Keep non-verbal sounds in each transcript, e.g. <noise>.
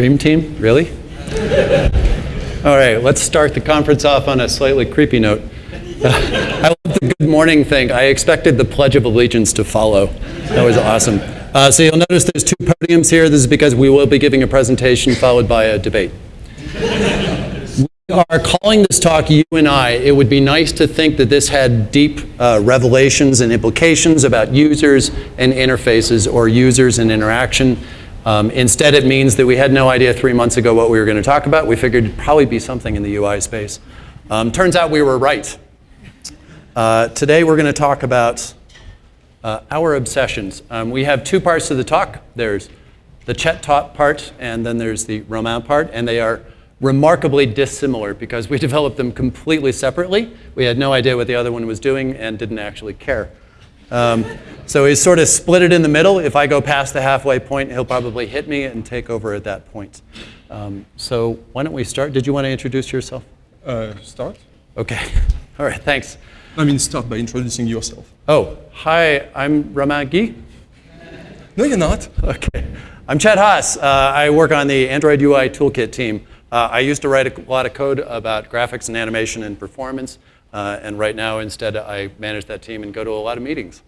Dream team, really? All right, let's start the conference off on a slightly creepy note. <laughs> I love the good morning thing. I expected the Pledge of Allegiance to follow. That was awesome. Uh, so you'll notice there's two podiums here. This is because we will be giving a presentation followed by a debate. We are calling this talk You and I. It would be nice to think that this had deep uh, revelations and implications about users and interfaces or users and interaction. Um, instead, it means that we had no idea three months ago what we were going to talk about. We figured it'd probably be something in the UI space. Um, turns out we were right. Uh, today, we're going to talk about uh, our obsessions. Um, we have two parts to the talk. There's the Chet taught part, and then there's the Romain part, and they are remarkably dissimilar because we <laughs> developed them completely separately. We had no idea what the other one was doing and didn't actually care. Um, so he's sort of split it in the middle. If I go past the halfway point, he'll probably hit me and take over at that point. Um, so why don't we start? Did you want to introduce yourself? Uh, start? Okay. <laughs> All right, thanks. I mean, start by introducing yourself. Oh, hi, I'm Guy. No, you're not. Okay. I'm Chet Haase. Uh, I work on the Android UI Toolkit team. Uh, I used to write a lot of code about graphics and animation and performance. Uh, and right now, instead, I manage that team and go to a lot of meetings.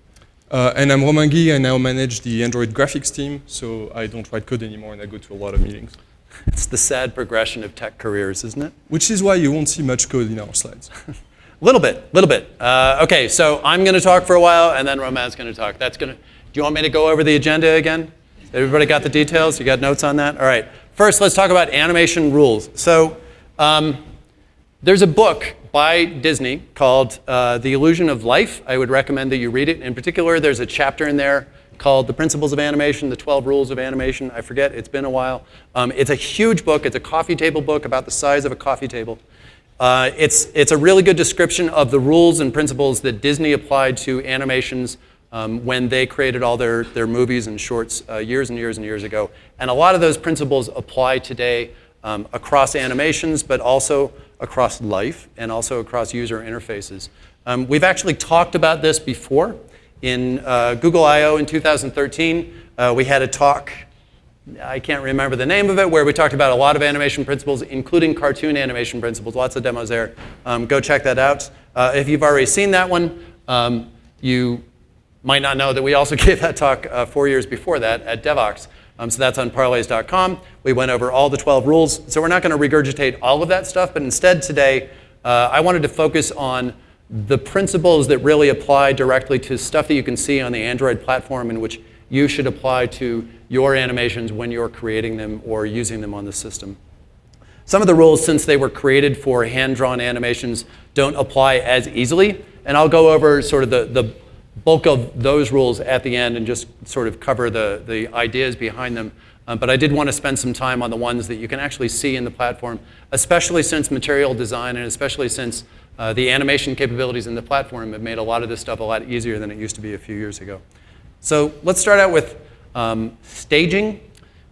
Uh, and I'm Romain Guy. I now manage the Android graphics team, so I don't write code anymore, and I go to a lot of meetings. <laughs> It's the sad progression of tech careers, isn't it? Which is why you won't see much code in our slides. A <laughs> little bit, a little bit. Uh, okay, so I'm going to talk for a while, and then Romain's going to talk. That's going to. Do you want me to go over the agenda again? Everybody got the details? You got notes on that? All right. First, let's talk about animation rules. So um, there's a book by Disney called uh, The Illusion of Life. I would recommend that you read it. In particular, there's a chapter in there called The Principles of Animation, The 12 Rules of Animation. I forget, it's been a while. Um, it's a huge book. It's a coffee table book about the size of a coffee table. Uh, it's, it's a really good description of the rules and principles that Disney applied to animations um, when they created all their, their movies and shorts uh, years and years and years ago. And a lot of those principles apply today um, across animations, but also across life and also across user interfaces. Um, we've actually talked about this before. In uh, Google I.O. in 2013, uh, we had a talk, I can't remember the name of it, where we talked about a lot of animation principles, including cartoon animation principles, lots of demos there. Um, go check that out. Uh, if you've already seen that one, um, you might not know that we also <laughs> gave that talk uh, four years before that at Devoxx. Um, so that's on parleys.com. We went over all the 12 rules. So we're not going to regurgitate all of that stuff, but instead today, uh, I wanted to focus on the principles that really apply directly to stuff that you can see on the Android platform in which you should apply to your animations when you're creating them or using them on the system. Some of the rules, since they were created for hand-drawn animations, don't apply as easily. And I'll go over sort of the, the bulk of those rules at the end and just sort of cover the, the ideas behind them. Um, but I did want to spend some time on the ones that you can actually see in the platform, especially since material design and especially since uh, the animation capabilities in the platform have made a lot of this stuff a lot easier than it used to be a few years ago. So let's start out with um, staging,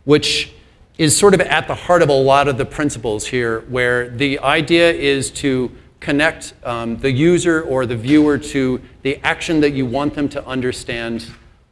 which is sort of at the heart of a lot of the principles here, where the idea is to connect um, the user or the viewer to the action that you want them to understand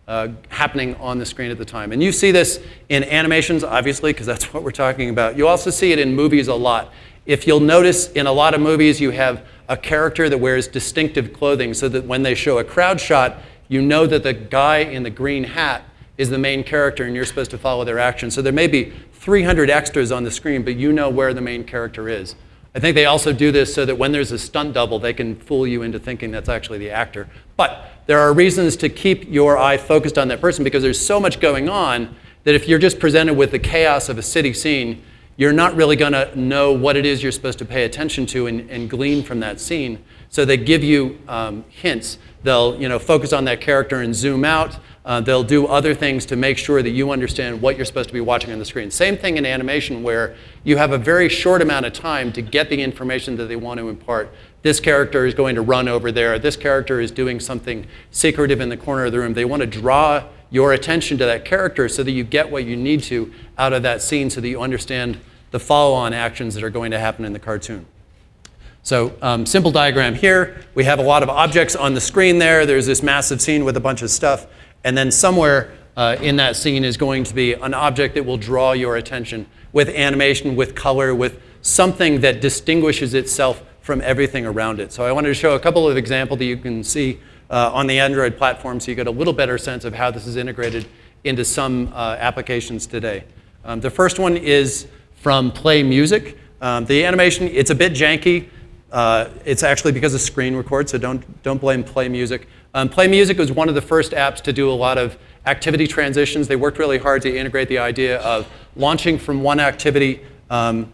uh, happening on the screen at the time. And you see this in animations, obviously, because that's <laughs> what we're talking about. You also see it in movies a lot. If you'll notice, in a lot of movies, you have a character that wears distinctive clothing so that when they show a crowd shot, you know that the guy in the green hat is the main character and you're supposed to follow their action. So there may be 300 extras on the screen, but you know where the main character is. I think they also do this so that when there's a stunt double, they can fool you into thinking that's actually the actor. But there are reasons to keep your eye focused on that person because there's so much going on that if you're just presented with the chaos of a city scene, you're not really going to know what it is you're supposed to pay attention to and, and glean from that scene. So they give you um, hints. They'll you know, focus on that character and zoom out. Uh, they'll do other things to make sure that you understand what you're supposed to be watching on the screen. Same thing in animation where you have a very short amount of time to get the information that they want to impart. This character is going to run over there. This character is doing something secretive in the corner of the room. They want to draw your attention to that character so that you get what you need to out of that scene so that you understand the follow-on actions that are going to happen in the cartoon. So um, simple diagram here. We have a lot of objects on the screen there. There's this massive scene with a bunch of stuff. And then somewhere uh, in that scene is going to be an object that will draw your attention with animation, with color, with something that distinguishes itself from everything around it. So I wanted to show a couple of examples that you can see uh, on the Android platform so you get a little better sense of how this is integrated into some uh, applications today. Um, the first one is from Play Music. Um, the animation, it's a bit janky. Uh, it's actually because of screen record, so don't, don't blame Play Music. Um, Play Music was one of the first apps to do a lot of activity transitions. They worked really hard to integrate the idea of launching from one activity um,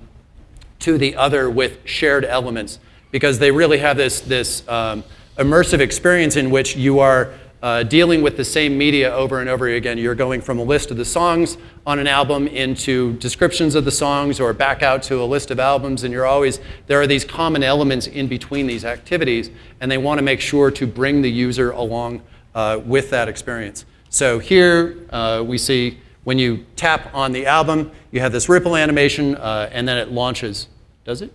to the other with shared elements because they really have this, this um, immersive experience in which you are uh, dealing with the same media over and over again. You're going from a list of the songs on an album into descriptions of the songs or back out to a list of albums and you're always, there are these common elements in between these activities and they want to make sure to bring the user along uh, with that experience. So here uh, we see when you tap on the album, you have this ripple animation uh, and then it launches. Does it?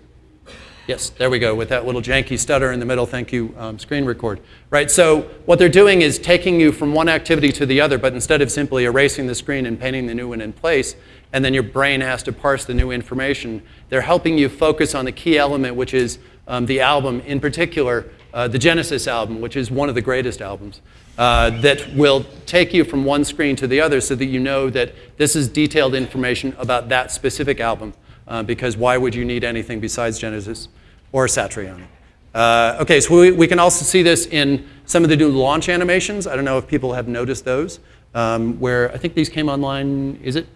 Yes, there we go, with that little janky stutter in the middle, thank you, um, screen record. Right, so what they're doing is taking you from one activity to the other, but instead of simply erasing the screen and painting the new one in place, and then your brain has to parse the new information, they're helping you focus on the key element, which is um, the album, in particular, uh, the Genesis album, which is one of the greatest albums, uh, that will take you from one screen to the other so that you know that this is detailed information about that specific album. Uh, because why would you need anything besides Genesis? Or Satriani. Uh, okay, so we, we, can also see this in some of the new launch animations. I don't know if people have noticed those, um, where I think these came online, is it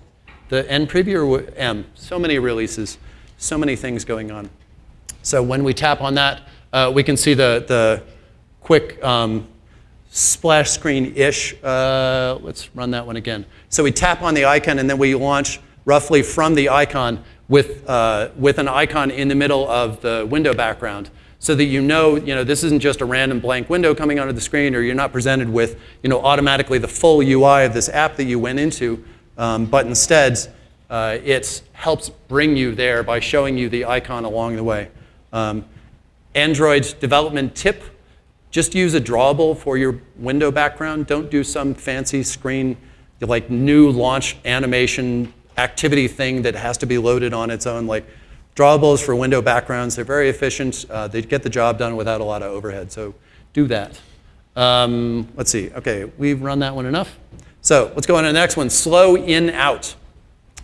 the N preview or M? So many releases, so many things going on. So when we tap on that, uh, we can see the, the quick um, splash screen-ish. Uh, let's run that one again. So we tap on the icon and then we launch roughly from the icon with, uh, with an icon in the middle of the window background so that you know, you know this isn't just a random blank window coming onto the screen or you're not presented with you know, automatically the full UI of this app that you went into, um, but instead uh, it helps bring you there by showing you the icon along the way. Um, Android development tip, just use a drawable for your window background. Don't do some fancy screen like new launch animation activity thing that has to be loaded on its own, like drawables for window backgrounds. They're very efficient. Uh, they get the job done without a lot of overhead. So do that. Um, let's see. OK, we've run that one enough. So let's go on to the next one, slow in out.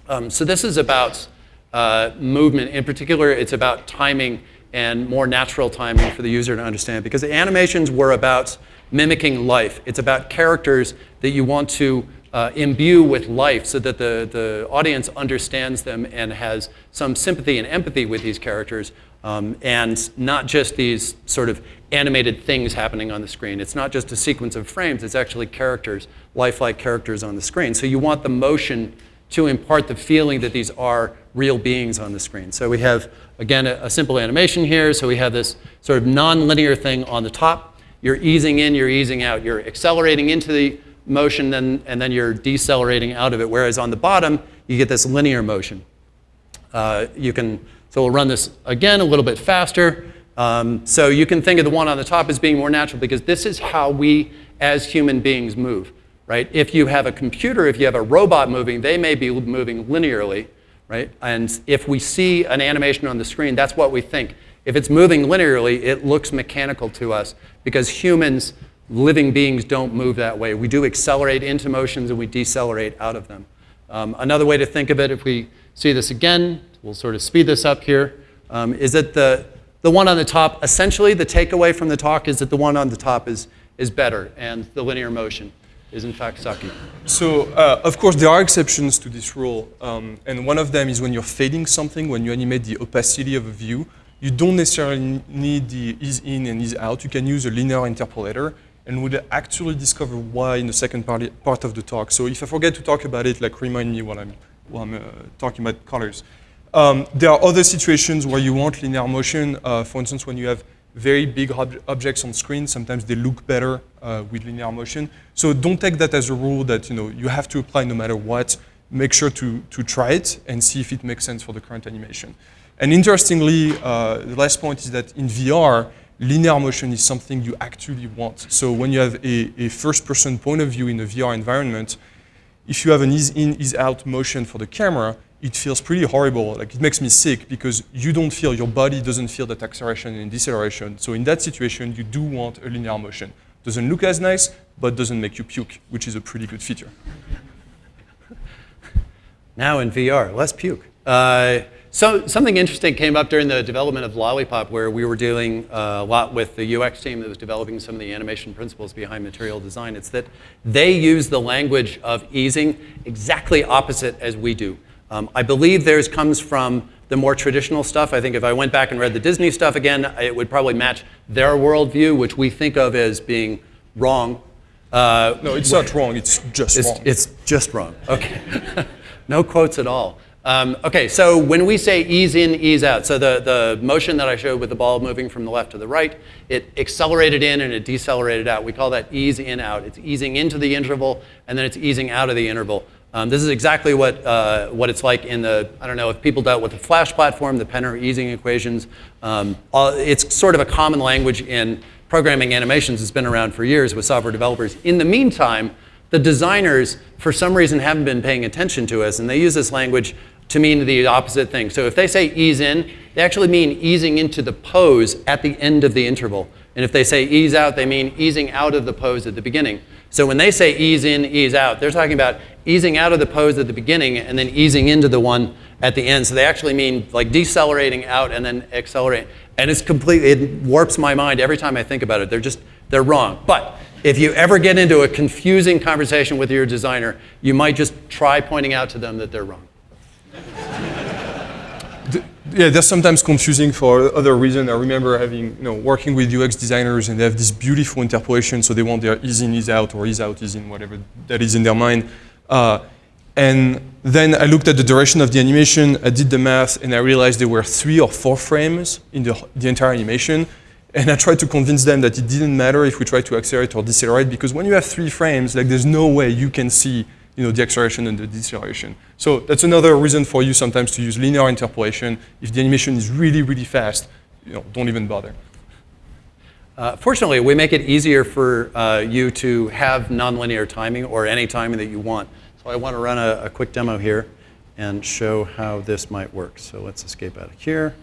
Um, so this is about uh, movement. In particular, it's about timing and more natural timing for the user to understand. Because the animations were about mimicking life. It's about characters that you want to uh, imbue with life so that the, the audience understands them and has some sympathy and empathy with these characters um, and not just these sort of animated things happening on the screen. It's not just a sequence of frames, it's actually characters, lifelike characters on the screen. So you want the motion to impart the feeling that these are real beings on the screen. So we have, again, a, a simple animation here. So we have this sort of non-linear thing on the top. You're easing in, you're easing out. You're accelerating into the motion then, and then you're decelerating out of it. Whereas on the bottom, you get this linear motion. Uh, you can, so we'll run this again a little bit faster. Um, so you can think of the one on the top as being more natural because this is how we as human beings move, right? If you have a computer, if you have a robot moving, they may be moving linearly, right? And if we see an animation on the screen, that's what we think. If it's moving linearly, it looks mechanical to us because humans living beings don't move that way. We do accelerate into motions and we decelerate out of them. Um, another way to think of it, if we see this again, we'll sort of speed this up here, um, is that the, the one on the top, essentially the takeaway from the talk is that the one on the top is, is better and the linear motion is in fact sucky. So uh, of course there are exceptions to this rule um, and one of them is when you're fading something, when you animate the opacity of a view, you don't necessarily need the ease in and ease out. You can use a linear interpolator and we'll actually discover why in the second part, of the talk. So if I forget to talk about it, like remind me while I'm, while I'm uh, talking about colors. Um, there are other situations where you want linear motion. Uh, for instance, when you have very big ob objects on screen, sometimes they look better uh, with linear motion. So don't take that as a rule that you know you have to apply no matter what. Make sure to, to try it and see if it makes sense for the current animation. And interestingly, uh, the last point is that in VR, linear motion is something you actually want. So when you have a, a first-person point of view in a VR environment, if you have an ease in, ease out motion for the camera, it feels pretty horrible. Like it makes me sick because you don't feel, your body doesn't feel that acceleration and deceleration. So in that situation, you do want a linear motion. Doesn't look as nice, but doesn't make you puke, which is a pretty good feature. Now in VR, less puke. Uh, so something interesting came up during the development of Lollipop, where we were dealing uh, a lot with the UX team that was developing some of the animation principles behind material design. It's that they use the language of easing exactly opposite as we do. Um, I believe theirs comes from the more traditional stuff. I think if I went back and read the Disney stuff again, it would probably match their worldview, which we think of as being wrong. Uh, no, it's not wrong. It's just it's, wrong. It's just wrong. Okay. <laughs> no quotes at all. Um, okay, so when we say ease in, ease out, so the, the motion that I showed with the ball moving from the left to the right, it accelerated in and it decelerated out. We call that ease in, out. It's easing into the interval and then it's easing out of the interval. Um, this is exactly what, uh, what it's like in the, I don't know, if people dealt with the Flash platform, the Penner easing equations. Um, all, it's sort of a common language in programming animations. It's been around for years with software developers. In the meantime, the designers, for some reason, haven't been paying attention to us, and they use this language to mean the opposite thing. So if they say ease in, they actually mean easing into the pose at the end of the interval. And if they say ease out, they mean easing out of the pose at the beginning. So when they say ease in, ease out, they're talking about easing out of the pose at the beginning and then easing into the one at the end. So they actually mean like decelerating out and then accelerating. And it's completely, it warps my mind every time I think about it. They're just, they're wrong. But if you ever get into a confusing conversation with your designer, you might just try pointing out to them that they're wrong. Yeah, they're sometimes confusing for other reason. I remember having, you know, working with UX designers and they have this beautiful interpolation, so they want their ease in, ease out, or ease out, ease in, whatever that is in their mind. Uh, and then I looked at the duration of the animation, I did the math, and I realized there were three or four frames in the, the entire animation. And I tried to convince them that it didn't matter if we tried to accelerate or decelerate, because when you have three frames, like there's no way you can see you know, the acceleration and the deceleration. So that's another reason for you sometimes to use linear interpolation. If the animation is really, really fast, you know, don't even bother. Uh, fortunately, we make it easier for uh, you to have nonlinear timing or any timing that you want. So I want to run a, a, quick demo here and show how this might work. So let's escape out of here.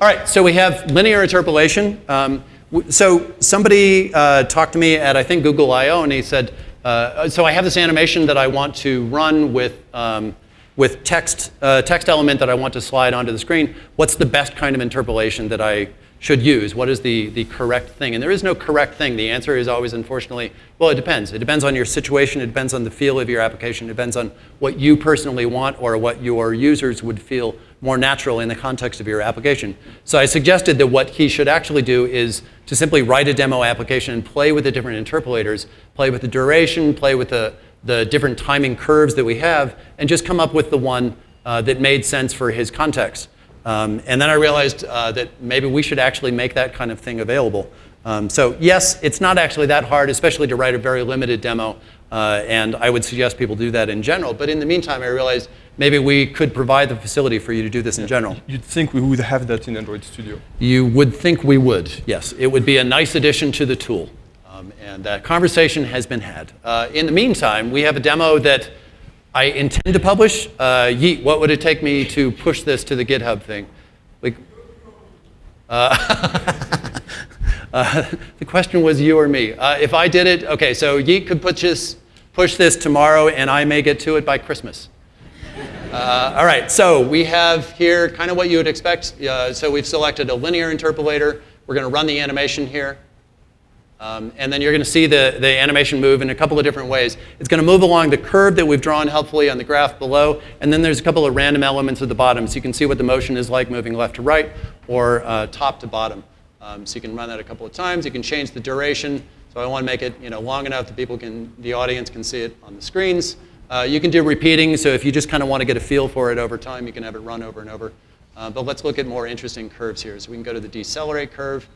All right, so we have linear interpolation. Um, so somebody uh, talked to me at, I think, Google I.O., and he said, uh, so I have this animation that I want to run with, um, with text, uh, text element that I want to slide onto the screen. What's the best kind of interpolation that I should use? What is the, the correct thing? And there is no correct thing. The answer is always, unfortunately, well, it depends. It depends on your situation. It depends on the feel of your application. It depends on what you personally want or what your users would feel more natural in the context of your application. So I suggested that what he should actually do is to simply write a demo application and play with the different interpolators, play with the duration, play with the, the different timing curves that we have, and just come up with the one uh, that made sense for his context. Um, and then I realized uh, that maybe we should actually make that kind of thing available. Um, so yes, it's not actually that hard, especially to write a very limited demo. Uh, and I would suggest people do that in general. But in the meantime, I realized maybe we could provide the facility for you to do this in general. You'd think we would have that in Android Studio. You would think we would, yes. It would be a nice addition to the tool. Um, and that conversation has been had. Uh, in the meantime, we have a demo that I intend to publish. Uh, Yigit, what would it take me to push this to the GitHub thing? Uh, <laughs> uh, the question was you or me. Uh, if I did it, okay, so Yigit could push this, push this tomorrow and I may get to it by Christmas. Uh, all right, so we have here kind of what you would expect. So we've selected a linear interpolator. We're going to run the animation here. Um, and then you're going to see the, the animation move in a couple of different ways. It's going to move along the curve that we've drawn helpfully on the graph below. And then there's a couple of random elements at the bottom. So you can see what the motion is like moving left to right or uh, top to bottom. Um, so you can run that a couple of times. You can change the duration. So I want to make it you know, long enough that people can, the audience can see it on the screens. Uh, you can do repeating, so if you just kind of want to get a feel for it over time, you can have it run over and over. Uh, but let's look at more interesting curves here. So we can go to the decelerate curve,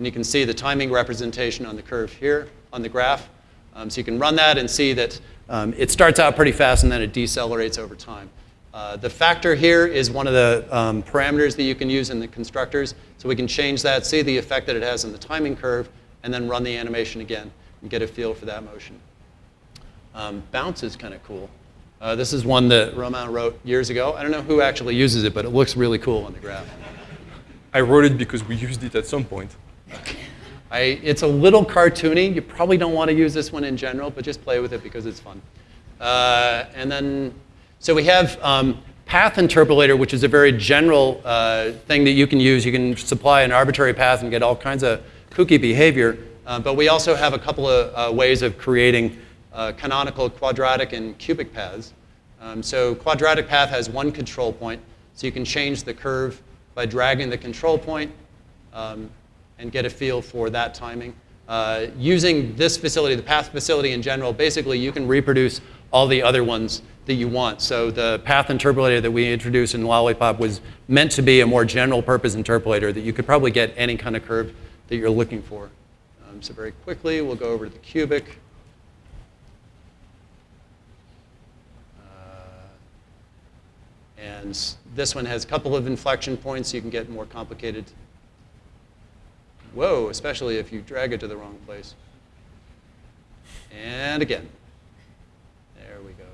and you can see the timing representation on the curve here on the graph. Um, so you can run that and see that um, it starts out pretty fast and then it decelerates over time. Uh, the factor here is one of the um, parameters that you can use in the constructors. So we can change that, see the effect that it has on the timing curve, and then run the animation again and get a feel for that motion. Um, bounce is kind of cool. Uh, this is one that Romain wrote years ago. I don't know who actually uses it, but it looks really cool on the graph. I wrote it because we used it at some point. I, it's a little cartoony. You probably don't want to use this one in general, but just play with it because it's fun. Uh, and then, so we have um, path interpolator, which is a very general uh, thing that you can use. You can supply an arbitrary path and get all kinds of kooky behavior. Uh, but we also have a couple of uh, ways of creating uh, canonical quadratic and cubic paths. Um, so quadratic path has one control point, so you can change the curve by dragging the control point um, and get a feel for that timing. Uh, using this facility, the path facility in general, basically you can reproduce all the other ones that you want. So the path interpolator that we introduced in Lollipop was meant to be a more general purpose interpolator that you could probably get any kind of curve that you're looking for. Um, so very quickly, we'll go over to the cubic. Uh, and this one has a couple of inflection points, so you can get more complicated. Whoa, especially if you drag it to the wrong place. And again. There we go.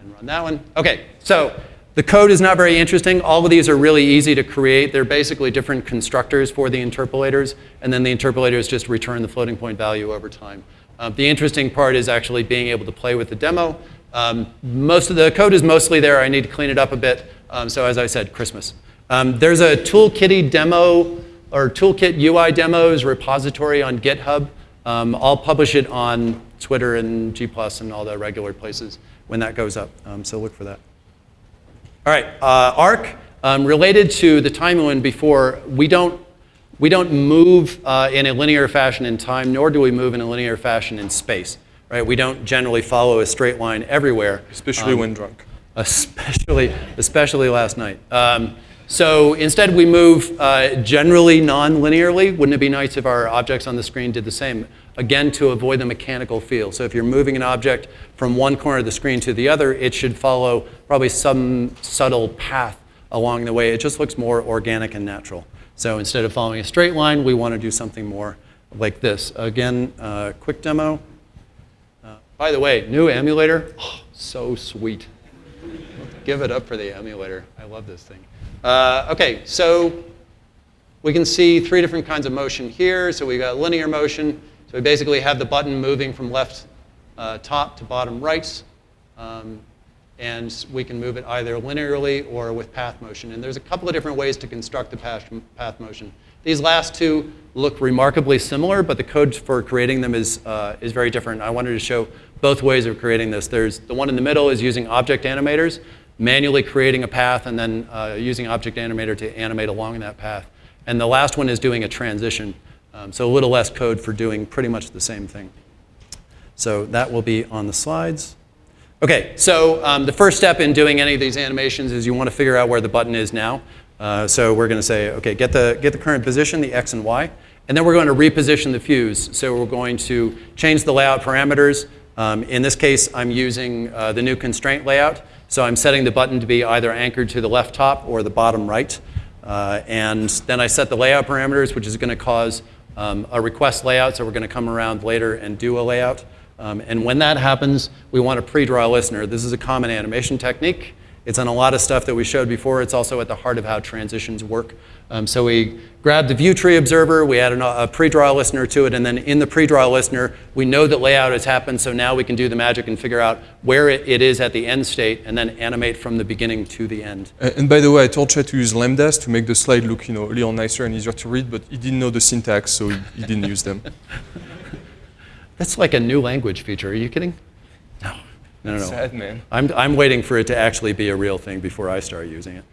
And run that one. Okay, so the code is not very interesting. All of these are really easy to create. They're basically different constructors for the interpolators, and then the interpolators just return the floating point value over time. Um, the interesting part is actually being able to play with the demo. Um, most of the code is mostly there. I need to clean it up a bit. Um, so as I said, Christmas. Um, there's a Toolkitty demo or Toolkit UI demos repository on GitHub. Um, I'll publish it on Twitter and G+, and all the regular places when that goes up. Um, so look for that. All right, uh, arc. Um, related to the time one before, we don't, we don't move uh, in a linear fashion in time, nor do we move in a linear fashion in space. Right? We don't generally follow a straight line everywhere. Especially um, when drunk. Especially, especially last night. So instead, we move uh, generally non-linearly. Wouldn't it be nice if our objects on the screen did the same? Again, to avoid the mechanical feel. So if you're moving an object from one corner of the screen to the other, it should follow probably some subtle path along the way. It just looks more organic and natural. So instead of following a straight line, we want to do something more like this. Again, uh, quick demo. Uh, by the way, new emulator, oh, <gasps> so sweet. Give it up for the emulator. I love this thing. Uh, okay, so we can see three different kinds of motion here. So we've got linear motion. So we basically have the button moving from left uh, top to bottom right. Um, and we can move it either linearly or with path motion. And there's a couple of different ways to construct the path, path motion. These last two look remarkably similar, but the code for creating them is, uh, is very different. I wanted to show both ways of creating this. There's the one in the middle is using object animators manually creating a path and then uh, using Object Animator to animate along that path. And the last one is doing a transition. Um, so a little less code for doing pretty much the same thing. So that will be on the slides. Okay, so um, the first step in doing any of these animations is you want to figure out where the button is now. Uh, so we're going to say, okay, get the, get the current position, the x and y, and then we're going to reposition the fuse. So we're going to change the layout parameters. Um, in this case, I'm using uh, the new constraint layout. So I'm setting the button to be either anchored to the left top or the bottom right. Uh, and then I set the layout parameters, which is going to cause um, a request layout. So we're going to come around later and do a layout. Um, and when that happens, we want to pre-draw a listener. This is a common animation technique. It's on a lot of stuff that we showed before. It's also at the heart of how transitions work. Um, so we grabbed the view tree observer, we added a, a pre-draw listener to it, and then in the pre-draw listener, we know that layout has happened, so now we can do the magic and figure out where it, it is at the end state, and then animate from the beginning to the end. And, and by the way, I told Chet to use lambdas to make the slide look you know, a little nicer and easier to read, but he didn't know the syntax, so he, he didn't use them. <laughs> That's like a new language feature. Are you kidding? No. No, no. Sad, man. I'm, I'm waiting for it to actually be a real thing before I start using it.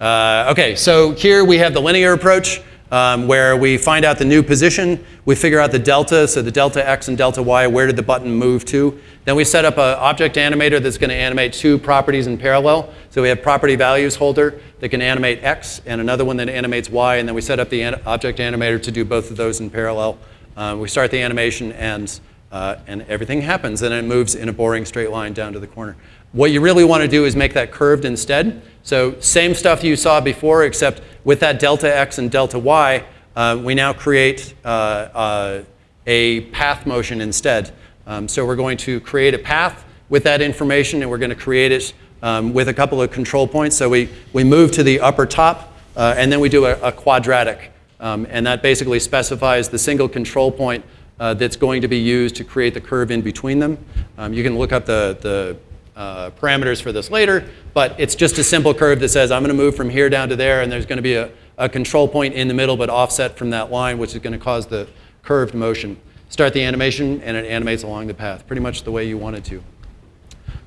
Uh, okay, so here we have the linear approach um, where we find out the new position. We figure out the delta, so the delta x and delta y, where did the button move to? Then we set up an object animator that's going to animate two properties in parallel. So we have property values holder that can animate x and another one that animates y, and then we set up the an object animator to do both of those in parallel. Uh, we start the animation and uh, and everything happens, and it moves in a boring straight line down to the corner. What you really want to do is make that curved instead. So same stuff you saw before, except with that delta x and delta y, uh, we now create uh, uh, a path motion instead. Um, so we're going to create a path with that information, and we're going to create it um, with a couple of control points. So we, we move to the upper top, uh, and then we do a, a quadratic. Um, and that basically specifies the single control point uh, that's going to be used to create the curve in between them. Um, you can look up the, the uh, parameters for this later, but it's just a simple curve that says I'm going to move from here down to there, and there's going to be a, a control point in the middle, but offset from that line, which is going to cause the curved motion. Start the animation, and it animates along the path, pretty much the way you want it to.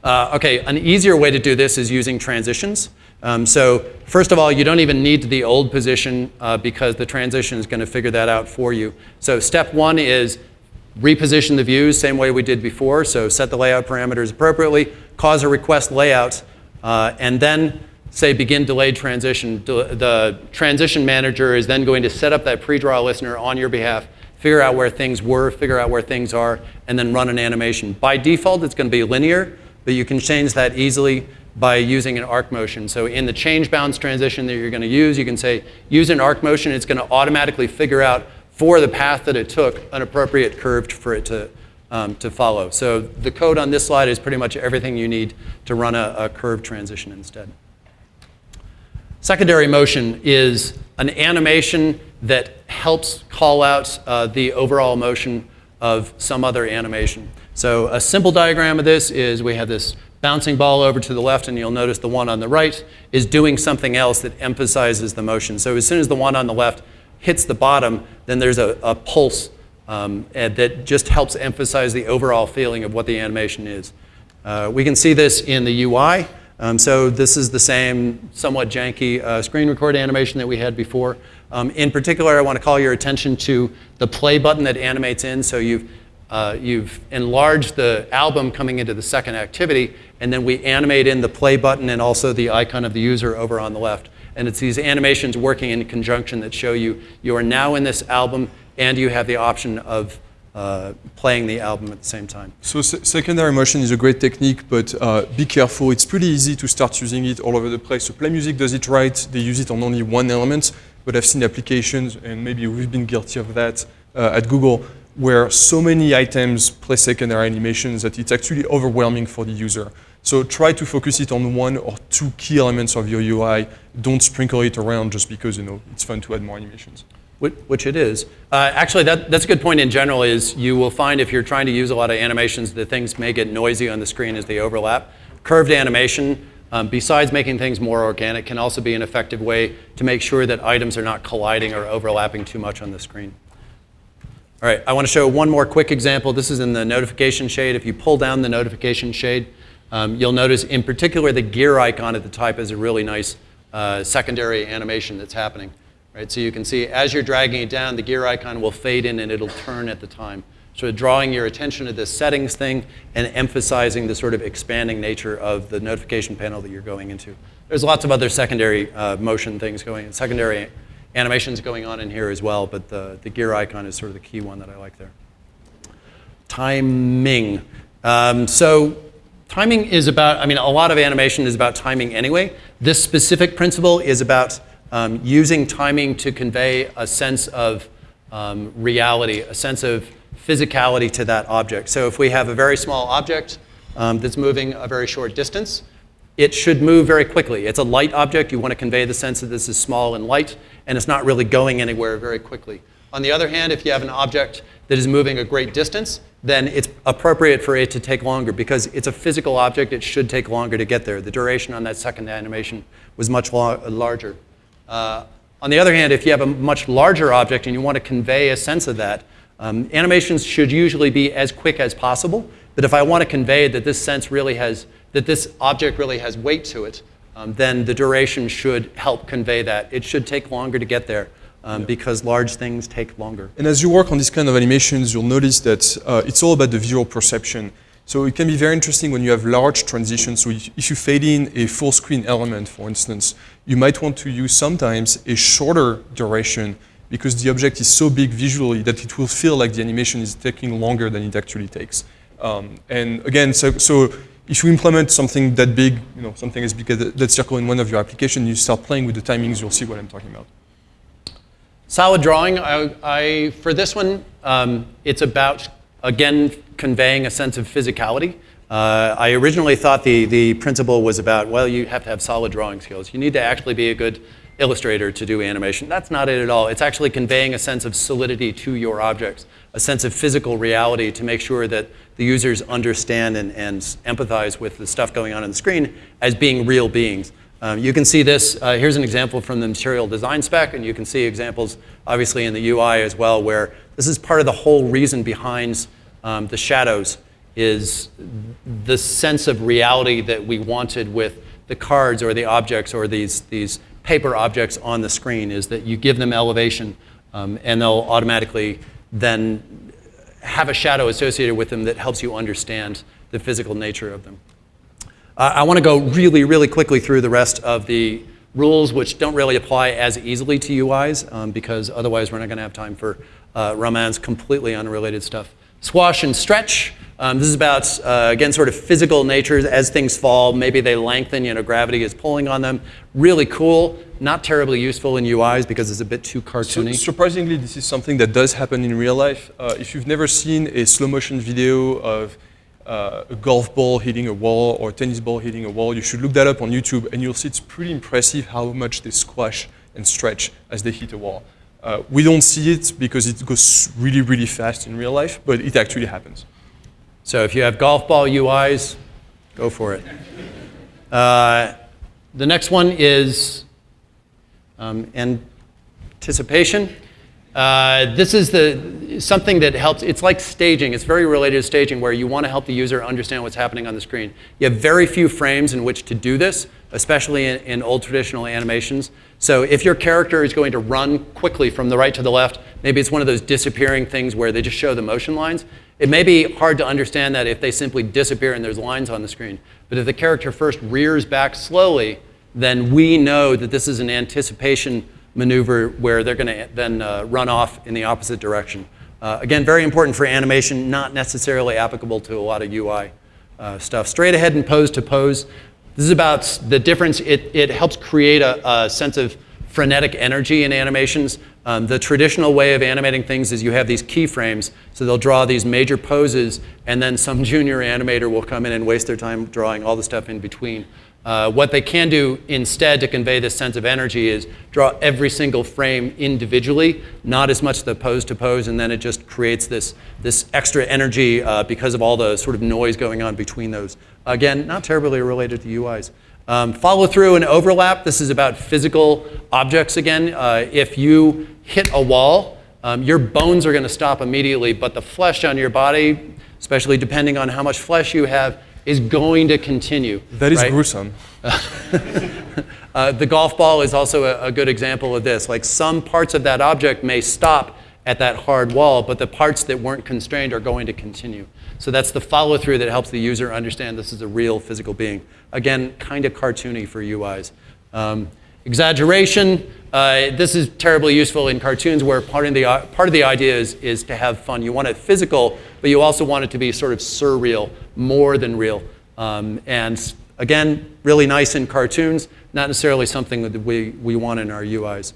Uh, okay, an easier way to do this is using transitions. Um, so first of all, you don't even need the old position uh, because the transition is going to figure that out for you. So step one is reposition the views same way we did before. So set the layout parameters appropriately, cause a request layout, uh, and then say begin delayed transition. The transition manager is then going to set up that pre-draw listener on your behalf, figure out where things were, figure out where things are, and then run an animation. By default, it's going to be linear, but you can change that easily by using an arc motion. So in the change bounds transition that you're going to use, you can say use an arc motion. It's going to automatically figure out for the path that it took an appropriate curve for it to, um, to follow. So the code on this slide is pretty much everything you need to run a, a curved transition instead. Secondary motion is an animation that helps call out uh, the overall motion of some other animation. So a simple diagram of this is we have this bouncing ball over to the left, and you'll notice the one on the right is doing something else that emphasizes the motion. So as soon as the one on the left hits the bottom, then there's a, a pulse um, that just helps emphasize the overall feeling of what the animation is. Uh, we can see this in the UI. Um, so this is the same somewhat janky uh, screen record animation that we had before. Um, in particular, I want to call your attention to the play button that animates in. So you've uh, you've enlarged the album coming into the second activity, and then we animate in the play button and also the icon of the user over on the left. And it's these animations working in conjunction that show you you are now in this album and you have the option of uh, playing the album at the same time. So secondary motion is a great technique, but uh, be careful. It's pretty easy to start using it all over the place. So Play Music does it right. They use it on only one element, but I've seen applications, and maybe we've been guilty of that uh, at Google, where so many items play secondary animations that it's actually overwhelming for the user. So try to focus it on one or two key elements of your UI. Don't sprinkle it around just because you know it's fun to add more animations. Which it is. Uh, actually, that, that's a good point in general is you will find if you're trying to use a lot of animations that things may get noisy on the screen as they overlap. Curved animation, um, besides making things more organic, can also be an effective way to make sure that items are not colliding or overlapping too much on the screen. All right, I want to show one more quick example. This is in the notification shade. If you pull down the notification shade, um, you'll notice in particular the gear icon at the top is a really nice uh, secondary animation that's happening. Right, so you can see as you're dragging it down, the gear icon will fade in and it'll turn at the time. So drawing your attention to this settings thing and emphasizing the sort of expanding nature of the notification panel that you're going into. There's lots of other secondary uh, motion things going, secondary animations going on in here as well, but the, the gear icon is sort of the key one that I like there. Timing. Um, so timing is about, I mean, a lot of animation is about timing anyway. This specific principle is about um, using timing to convey a sense of um, reality, a sense of physicality to that object. So if we have a very small object um, that's moving a very short distance, it should move very quickly. It's a light object. You want to convey the sense that this is small and light, and it's not really going anywhere very quickly. On the other hand, if you have an object that is moving a great distance, then it's appropriate for it to take longer because it's a physical object. It should take longer to get there. The duration on that second animation was much larger. Uh, on the other hand, if you have a much larger object and you want to convey a sense of that, um, animations should usually be as quick as possible. But if I want to convey that this sense really has that this object really has weight to it, um, then the duration should help convey that. It should take longer to get there um, yeah. because large things take longer. And as you work on these kind of animations, you'll notice that uh, it's all about the visual perception. So it can be very interesting when you have large transitions. So if you fade in a full screen element, for instance, you might want to use sometimes a shorter duration because the object is so big visually that it will feel like the animation is taking longer than it actually takes. Um, and again, so, so if you implement something that big, you know, something as big as that circle in one of your applications, you start playing with the timings, you'll see what I'm talking about. Solid drawing, I, I for this one, um, it's about, again, conveying a sense of physicality. Uh, I originally thought the, the principle was about, well, you have to have solid drawing skills. You need to actually be a good illustrator to do animation. That's not it at all. It's actually conveying a sense of solidity to your objects, a sense of physical reality to make sure that the users understand and, and empathize with the stuff going on on the screen as being real beings. Um, you can see this, uh, here's an example from the material design spec, and you can see examples obviously in the UI as well, where this is part of the whole reason behind um, the shadows is the sense of reality that we wanted with the cards or the objects or these, these paper objects on the screen is that you give them elevation um, and they'll automatically then have a shadow associated with them that helps you understand the physical nature of them. Uh, I want to go really, really quickly through the rest of the rules which don't really apply as easily to UIs um, because otherwise we're not going to have time for uh, Romain's completely unrelated stuff. Squash and stretch. Um, this is about, uh, again, sort of physical nature. As things fall, maybe they lengthen, you know, gravity is pulling on them. Really cool, not terribly useful in UIs because it's a bit too cartoony. So, surprisingly, this is something that does happen in real life. Uh, if you've never seen a slow motion video of uh, a golf ball hitting a wall or a tennis ball hitting a wall, you should look that up on YouTube and you'll see it's pretty impressive how much they squash and stretch as they hit a wall. Uh, we don't see it because it goes really, really fast in real life, but it actually happens. So if you have golf ball UIs, go for it. Uh, the next one is um, anticipation. Uh, this is the, something that helps, it's like staging, it's very related to staging where you want to help the user understand what's happening on the screen. You have very few frames in which to do this, especially in, in old traditional animations. So if your character is going to run quickly from the right to the left, maybe it's one of those disappearing things where they just show the motion lines. It may be hard to understand that if they simply disappear and there's lines on the screen. But if the character first rears back slowly, then we know that this is an anticipation maneuver where they're going to then uh, run off in the opposite direction. Uh, again, very important for animation, not necessarily applicable to a lot of UI uh, stuff. Straight ahead and pose to pose. This is about the difference. It, it helps create a, a sense of frenetic energy in animations. Um, the traditional way of animating things is you have these keyframes, so they'll draw these major poses, and then some <laughs> junior animator will come in and waste their time drawing all the stuff in between. Uh, what they can do instead to convey this sense of energy is draw every single frame individually, not as much the pose to pose, and then it just creates this, this extra energy uh, because of all the sort of noise going on between those. Again, not terribly related to UIs. Um, follow through and overlap. This is about physical objects again. Uh, if you hit a wall, um, your bones are going to stop immediately, but the flesh on your body, especially depending on how much flesh you have, is going to continue. That is right? gruesome. <laughs> uh, the golf ball is also a, a good example of this. Like some parts of that object may stop at that hard wall, but the parts that weren't constrained are going to continue. So that's the follow through that helps the user understand this is a real physical being. Again, kind of cartoony for UIs. Um, exaggeration, uh, this is terribly useful in cartoons where part of the, uh, part of the idea is, is to have fun. You want it physical, but you also want it to be sort of surreal, more than real. Um, and again, really nice in cartoons, not necessarily something that we, we want in our UIs.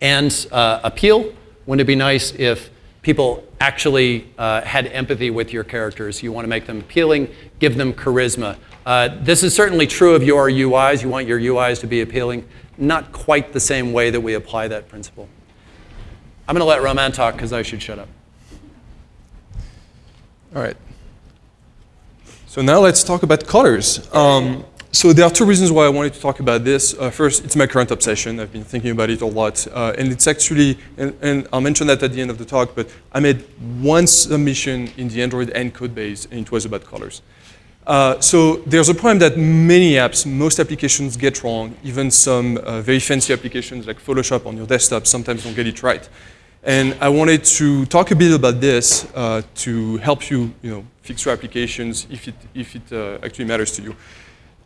And uh, appeal, wouldn't it be nice if people actually uh, had empathy with your characters. You want to make them appealing, give them charisma. Uh, this is certainly true of your UIs. You want your UIs to be appealing. Not quite the same way that we apply that principle. I'm going to let Romain talk because I should shut up. All right. So now let's talk about colors. Um, so there are two reasons why I wanted to talk about this. Uh, first, it's my current obsession. I've been thinking about it a lot. Uh, and it's actually, and, and, I'll mention that at the end of the talk, but I made one submission in the Android N code base, and it was about colors. Uh, so there's a problem that many apps, most applications get wrong. Even some uh, very fancy applications like Photoshop on your desktop sometimes don't get it right. And I wanted to talk a bit about this uh, to help you, you know, fix your applications if it, if it uh, actually matters to you.